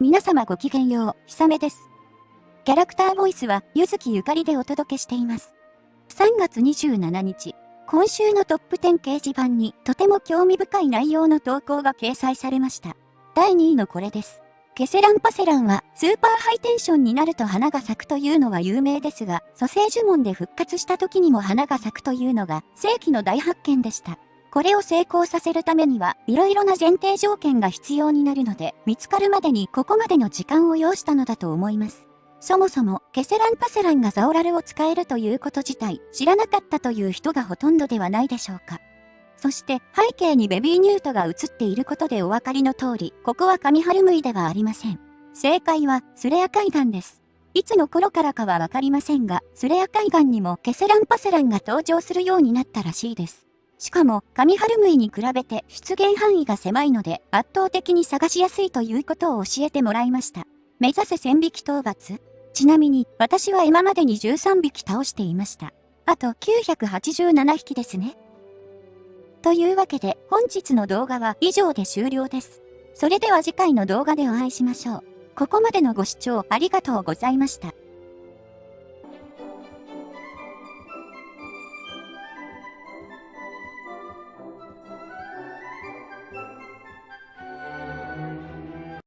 皆様ごきげんよう、ひさめです。キャラクターボイスは、ゆずきゆかりでお届けしています。3月27日、今週のトップ10掲示板にとても興味深い内容の投稿が掲載されました。第2位のこれです。ケセランパセランはスーパーハイテンションになると花が咲くというのは有名ですが、蘇生呪文で復活した時にも花が咲くというのが世紀の大発見でした。これを成功させるためには、色々な前提条件が必要になるので、見つかるまでにここまでの時間を要したのだと思います。そもそも、ケセランパセランがザオラルを使えるということ自体、知らなかったという人がほとんどではないでしょうか。そして背景にベビーニュートが映っていることでお分かりの通り、ここは上春ムイではありません。正解はスレア海岸です。いつの頃からかはわかりませんが、スレア海岸にもケセランパセランが登場するようになったらしいです。しかも、上春ムイに比べて出現範囲が狭いので、圧倒的に探しやすいということを教えてもらいました。目指せ1000匹討伐ちなみに、私は今までに13匹倒していました。あと987匹ですね。というわけで本日の動画は以上で終了です。それでは次回の動画でお会いしましょう。ここまでのご視聴ありがとうございました。